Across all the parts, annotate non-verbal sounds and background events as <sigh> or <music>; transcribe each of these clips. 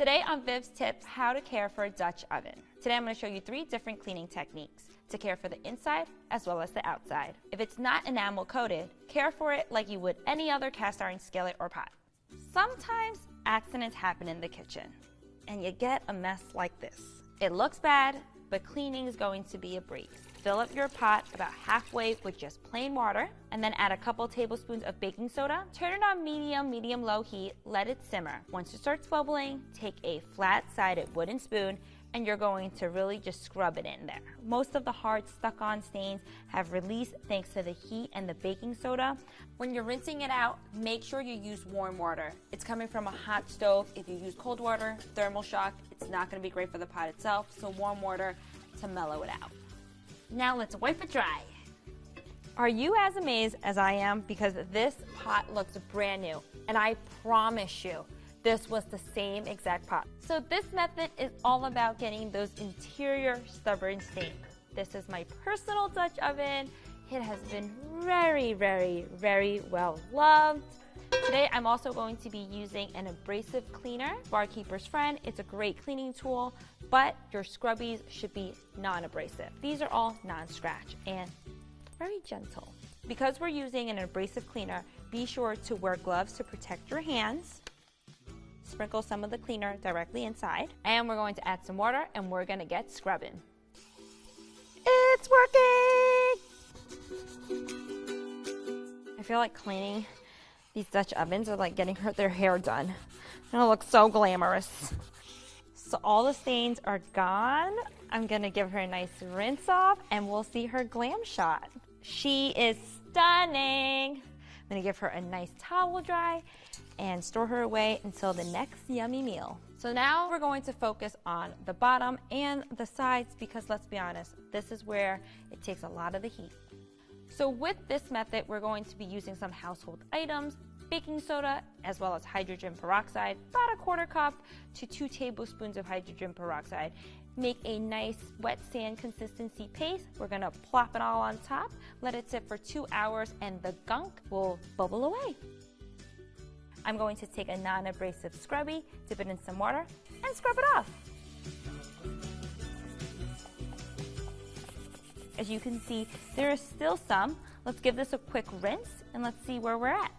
Today on Viv's Tips, how to care for a Dutch oven. Today I'm going to show you three different cleaning techniques to care for the inside as well as the outside. If it's not enamel coated, care for it like you would any other cast iron skillet or pot. Sometimes accidents happen in the kitchen and you get a mess like this. It looks bad, but cleaning is going to be a breeze. Fill up your pot about halfway with just plain water and then add a couple tablespoons of baking soda. Turn it on medium, medium low heat, let it simmer. Once it starts bubbling, take a flat sided wooden spoon and you're going to really just scrub it in there. Most of the hard stuck on stains have released thanks to the heat and the baking soda. When you're rinsing it out, make sure you use warm water. It's coming from a hot stove. If you use cold water, thermal shock, it's not gonna be great for the pot itself, so warm water to mellow it out. Now let's wipe it dry. Are you as amazed as I am? Because this pot looks brand new, and I promise you, this was the same exact pot. So this method is all about getting those interior stubborn stains. This is my personal Dutch oven. It has been very, very, very well loved. Today I'm also going to be using an abrasive cleaner, Bar Keepers Friend. It's a great cleaning tool, but your scrubbies should be non-abrasive. These are all non-scratch and very gentle. Because we're using an abrasive cleaner, be sure to wear gloves to protect your hands sprinkle some of the cleaner directly inside. And we're going to add some water and we're gonna get scrubbing. It's working! I feel like cleaning these Dutch ovens are like getting her, their hair done. And it looks so glamorous. So all the stains are gone. I'm gonna give her a nice rinse off and we'll see her glam shot. She is stunning. I'm gonna give her a nice towel dry and store her away until the next yummy meal. So now we're going to focus on the bottom and the sides because let's be honest, this is where it takes a lot of the heat. So with this method, we're going to be using some household items, baking soda, as well as hydrogen peroxide, about a quarter cup to two tablespoons of hydrogen peroxide. Make a nice wet sand consistency paste. We're gonna plop it all on top, let it sit for two hours, and the gunk will bubble away. I'm going to take a non-abrasive scrubby, dip it in some water, and scrub it off. As you can see, there is still some. Let's give this a quick rinse and let's see where we're at.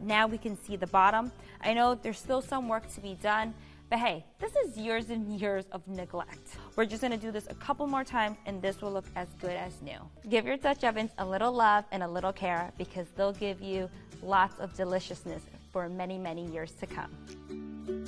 Now we can see the bottom. I know there's still some work to be done, but hey, this is years and <laughs> years of neglect. We're just gonna do this a couple more times and this will look as good as new. Give your Dutch ovens a little love and a little care because they'll give you lots of deliciousness for many, many years to come.